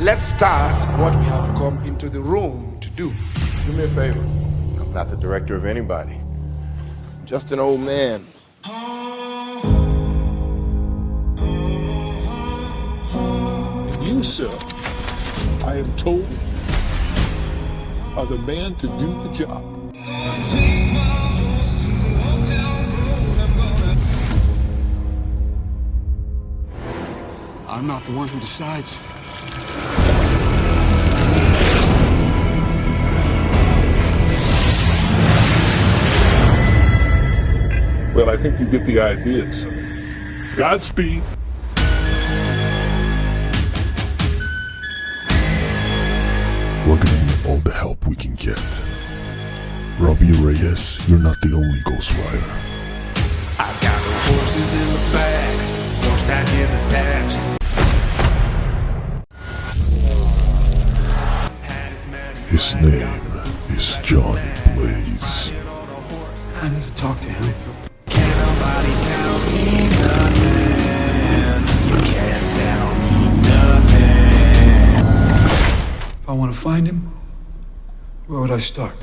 let's start what we have come into the room to do. Do me a favor. I'm not the director of anybody. I'm just an old man. And you, sir, I am told, are the man to do the job. Not the one who decides. Well, I think you get the idea, sir. Godspeed. We're gonna need all the help we can get. Robbie Reyes, you're not the only Ghost His name is Johnny Blaze. I need to talk to him. Can't nobody tell me nothing. You can't tell me nothing. If I want to find him, where would I start?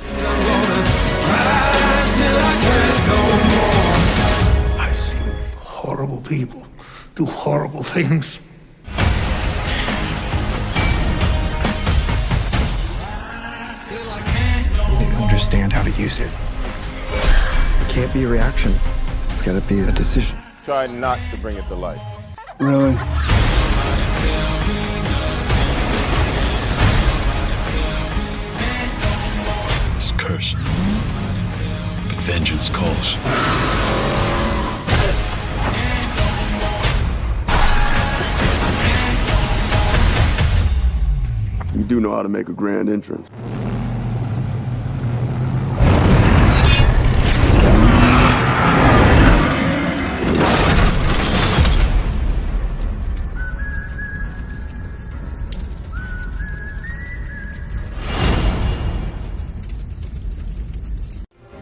I've seen horrible people do horrible things. Understand how to use it. It can't be a reaction. It's got to be a decision. Try not to bring it to life. Really? It's cursed. But vengeance calls. You do know how to make a grand entrance.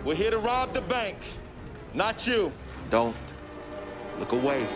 We're here to rob the bank, not you. Don't look away.